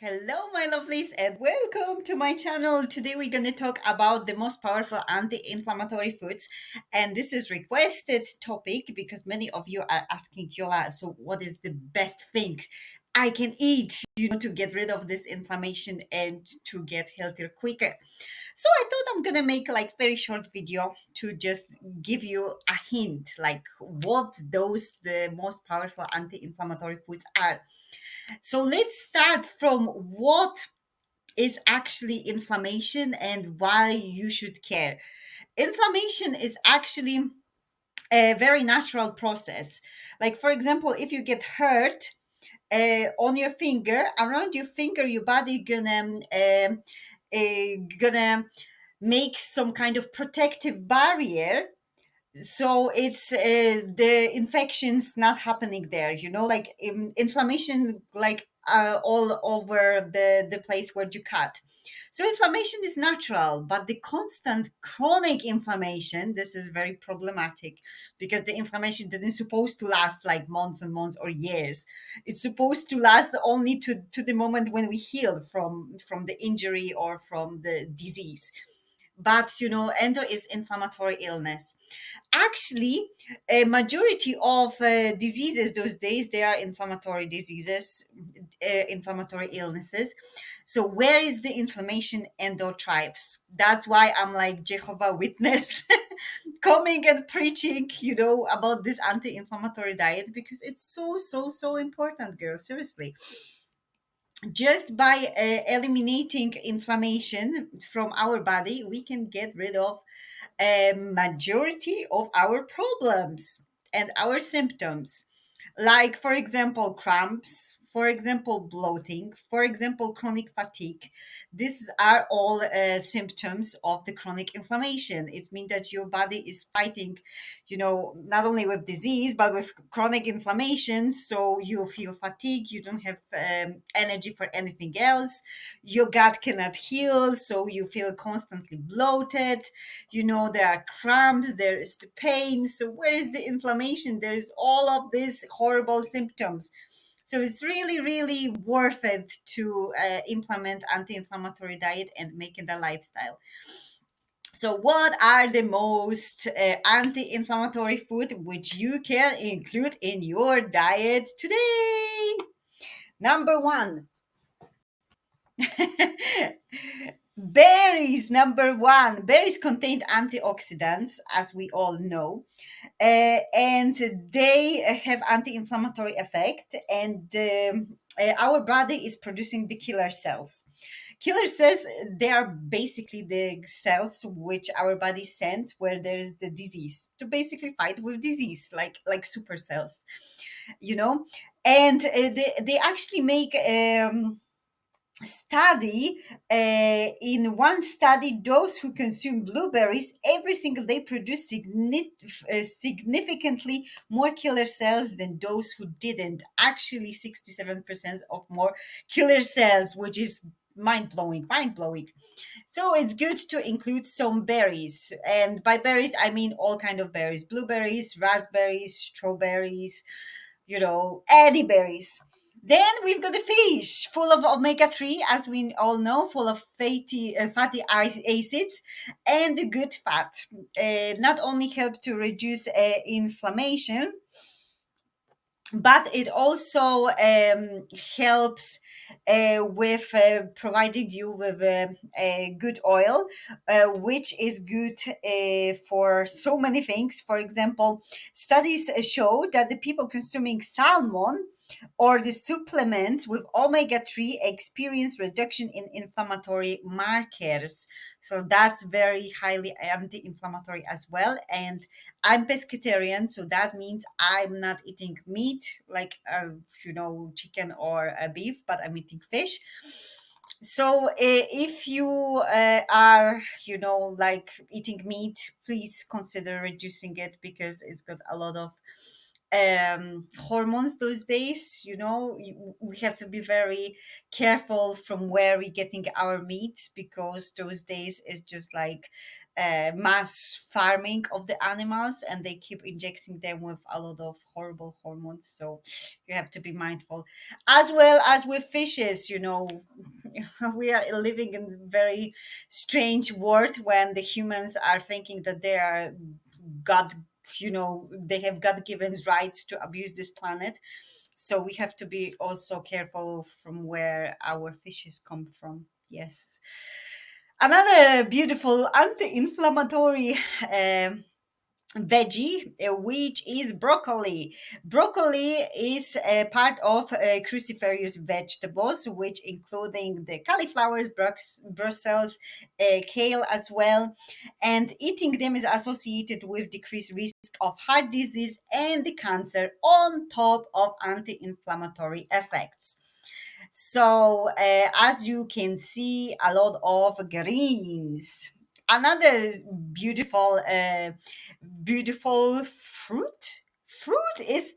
Hello, my lovelies, and welcome to my channel. Today, we're going to talk about the most powerful anti-inflammatory foods, and this is requested topic because many of you are asking Yola. So, what is the best thing I can eat, you know, to get rid of this inflammation and to get healthier quicker? So, I thought I'm gonna make like very short video to just give you a hint, like what those the most powerful anti-inflammatory foods are. So let's start from what is actually inflammation and why you should care. Inflammation is actually a very natural process. Like, for example, if you get hurt uh, on your finger, around your finger, your body gonna um, uh, gonna make some kind of protective barrier. So it's uh, the infections not happening there you know like in, inflammation like uh, all over the the place where you cut so inflammation is natural but the constant chronic inflammation this is very problematic because the inflammation didn't supposed to last like months and months or years. It's supposed to last only to to the moment when we heal from from the injury or from the disease but you know endo is inflammatory illness. Actually a majority of uh, diseases those days they are inflammatory diseases uh, inflammatory illnesses. So where is the inflammation? Endo thrives that's why i'm like jehovah witness coming and preaching you know about this anti-inflammatory diet because it's so so so important girls seriously just by uh, eliminating inflammation from our body we can get rid of a majority of our problems and our symptoms. Like for example cramps for example bloating for example chronic fatigue. These are all uh, symptoms of the chronic inflammation. It means that your body is fighting you know not only with disease but with chronic inflammation. So you feel fatigue you don't have um, energy for anything else. Your gut cannot heal so you feel constantly bloated. You know there are cramps there is the pain. So where is the inflammation? There is all of these horrible symptoms so it's really really worth it to uh, implement anti-inflammatory diet and make it a lifestyle. So what are the most uh, anti-inflammatory food which you can include in your diet today? Number one berries number one. Berries contain antioxidants as we all know uh, and they have anti-inflammatory effect and um, uh, our body is producing the killer cells. Killer cells they are basically the cells which our body sends where there is the disease to basically fight with disease like like super cells you know? And uh, they, they actually make um, study uh, in one study those who consume blueberries every single day produce uh, significantly more killer cells than those who didn't. Actually 67% of more killer cells which is mind-blowing mind-blowing. So it's good to include some berries and by berries i mean all kind of berries blueberries raspberries strawberries you know any berries then we've got the fish, full of omega-3, as we all know, full of fatty, uh, fatty acids and the good fat. Uh, not only help to reduce uh, inflammation, but it also um, helps uh, with uh, providing you with a, a good oil, uh, which is good uh, for so many things. For example, studies show that the people consuming salmon or the supplements with omega-3 experience reduction in inflammatory markers. So that's very highly anti-inflammatory as well. And i'm pescatarian so that means i'm not eating meat like uh, you know chicken or uh, beef but i'm eating fish. So uh, if you uh, are you know like eating meat please consider reducing it because it's got a lot of um hormones those days you know we have to be very careful from where we're getting our meat because those days is just like uh, mass farming of the animals and they keep injecting them with a lot of horrible hormones. So you have to be mindful. As well as with fishes you know we are living in a very strange world when the humans are thinking that they are god you know they have god given rights to abuse this planet. So we have to be also careful from where our fishes come from. Yes. Another beautiful anti-inflammatory um veggie, uh, which is broccoli. Broccoli is a part of uh, cruciferous vegetables, which including the cauliflower, Brussels, uh, kale as well. And eating them is associated with decreased risk of heart disease and the cancer on top of anti-inflammatory effects. So, uh, as you can see, a lot of greens. Another beautiful, uh, beautiful fruit. Fruit is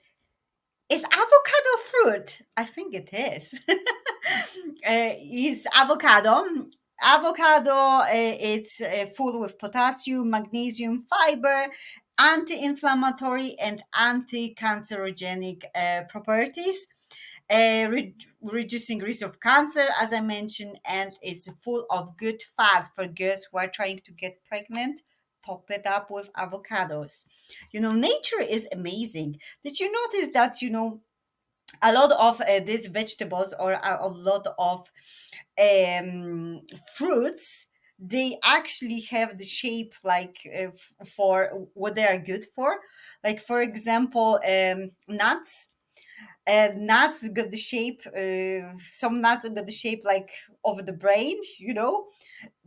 is avocado fruit. I think it is. uh, is avocado. Avocado. Uh, it's uh, full with potassium, magnesium, fiber, anti-inflammatory and anti-cancerogenic uh, properties re- reducing risk of cancer, as I mentioned, and is full of good fat for girls who are trying to get pregnant. Top it up with avocados. You know, nature is amazing. Did you notice that, you know, a lot of uh, these vegetables or a, a lot of um, fruits, they actually have the shape like uh, f- for what they are good for. Like, for example, um, nuts and nuts got the shape uh, some nuts got the shape like of the brain you know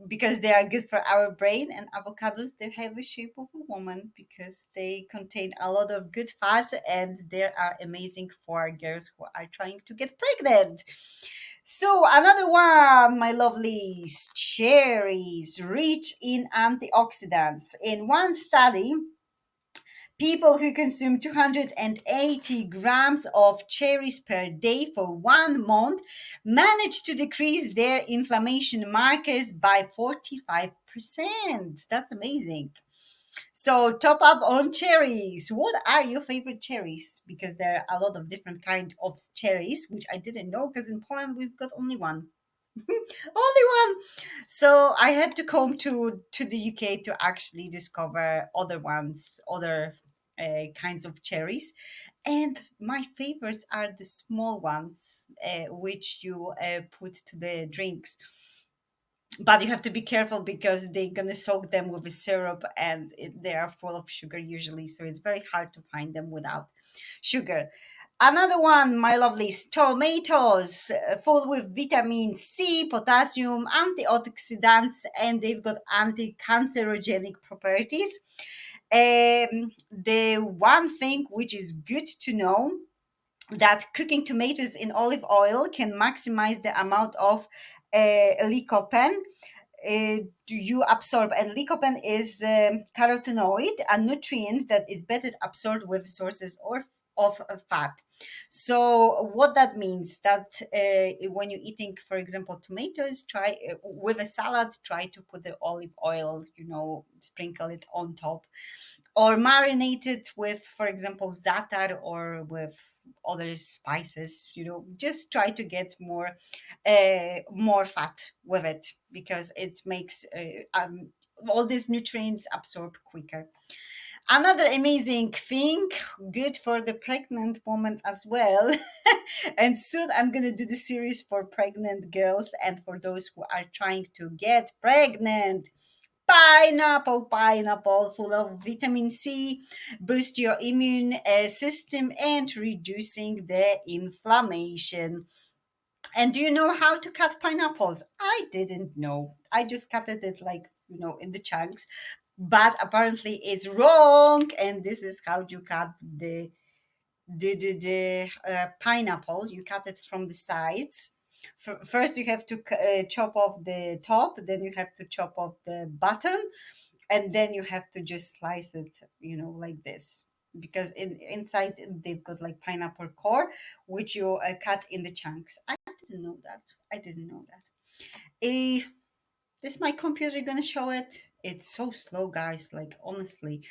because they are good for our brain and avocados they have the shape of a woman because they contain a lot of good fat and they are amazing for girls who are trying to get pregnant. So another one my lovelies cherries rich in antioxidants. In one study People who consume 280 grams of cherries per day for one month managed to decrease their inflammation markers by 45%. That's amazing. So top up on cherries. What are your favorite cherries? Because there are a lot of different kind of cherries, which I didn't know because in Poland we've got only one. only one. So I had to come to to the UK to actually discover other ones, other uh, kinds of cherries. And my favorites are the small ones, uh, which you uh, put to the drinks. But you have to be careful because they're gonna soak them with a syrup, and it, they are full of sugar usually. So it's very hard to find them without sugar. Another one, my lovelies, tomatoes, uh, full with vitamin C, potassium, antioxidants, and they've got anti-cancerogenic properties. Um, the one thing which is good to know that cooking tomatoes in olive oil can maximize the amount of uh, lycopene. Uh, you absorb? And lycopene is um, carotenoid a nutrient that is better absorbed with sources or of fat. So what that means that uh, when you're eating for example tomatoes try uh, with a salad try to put the olive oil you know sprinkle it on top. Or marinate it with for example zatar or with other spices you know just try to get more uh, more fat with it because it makes uh, um, all these nutrients absorb quicker another amazing thing good for the pregnant woman as well and soon i'm going to do the series for pregnant girls and for those who are trying to get pregnant Pineapple, pineapple, full of vitamin C, boost your immune uh, system and reducing the inflammation. And do you know how to cut pineapples? I didn't know. I just cut it like, you know, in the chunks. But apparently it's wrong. And this is how you cut the the the, the uh, pineapple. You cut it from the sides. First, you have to uh, chop off the top. Then you have to chop off the button and then you have to just slice it you know like this because in inside they've got like pineapple core which you uh, cut in the chunks i didn't know that i didn't know that a is my computer gonna show it it's so slow guys like honestly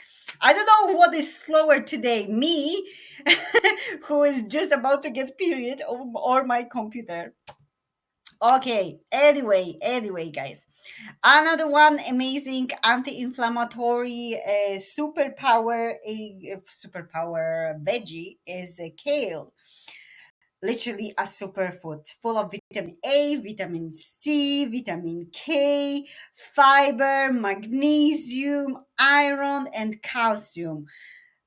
i don't know what is slower today me who is just about to get period or, or my computer Okay, anyway, anyway, guys. Another one amazing anti-inflammatory uh, superpower, a superpower veggie is uh, kale. Literally a superfood full of vitamin A, vitamin C, vitamin K, fiber, magnesium, iron, and calcium.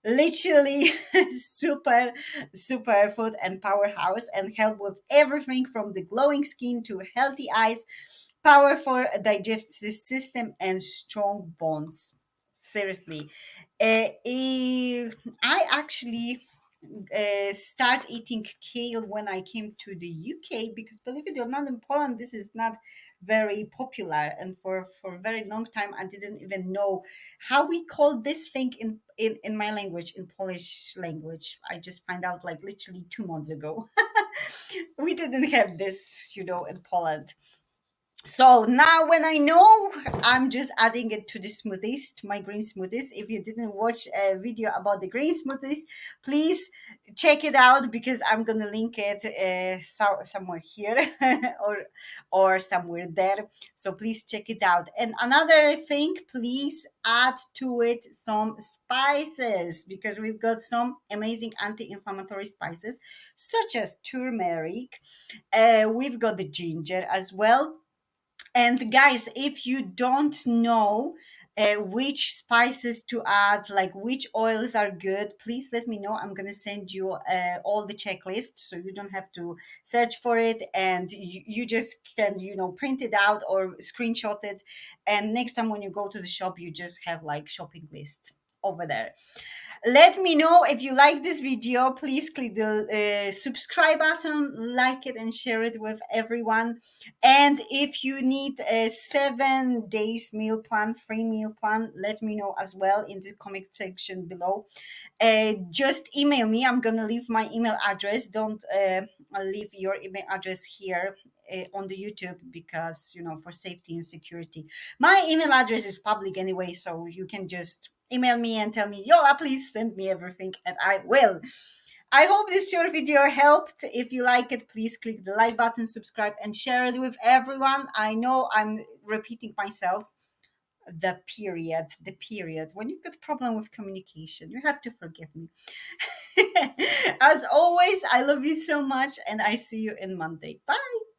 Literally super super food and powerhouse and help with everything from the glowing skin to healthy eyes powerful digestive system and strong bones. Seriously. Uh, i actually uh, start eating kale when I came to the UK because believe it or not in Poland this is not very popular. And for for a very long time I didn't even know how we call this thing in in, in my language in Polish language. I just find out like literally two months ago. We didn't have this you know in Poland so now when I know, I'm just adding it to the smoothies, to my green smoothies. If you didn't watch a video about the green smoothies, please check it out because I'm gonna link it uh, so, somewhere here or or somewhere there. So please check it out. And another thing, please add to it some spices because we've got some amazing anti-inflammatory spices such as turmeric. Uh, we've got the ginger as well and guys, if you don't know uh, which spices to add, like which oils are good, please let me know. I'm gonna send you uh, all the checklist so you don't have to search for it, and you, you just can you know print it out or screenshot it. And next time when you go to the shop, you just have like shopping list over there. Let me know if you like this video. Please click the uh, subscribe button like it and share it with everyone. And if you need a seven days meal plan free meal plan let me know as well in the comment section below. Uh, just email me. I'm gonna leave my email address. Don't uh, leave your email address here uh, on the YouTube because you know for safety and security. My email address is public anyway, so you can just email me and tell me, Yola, please send me everything, and I will. I hope this short video helped. If you like it, please click the like button, subscribe, and share it with everyone. I know I'm repeating myself. The period, the period. When you've got problem with communication, you have to forgive me. As always, I love you so much, and I see you in Monday. Bye.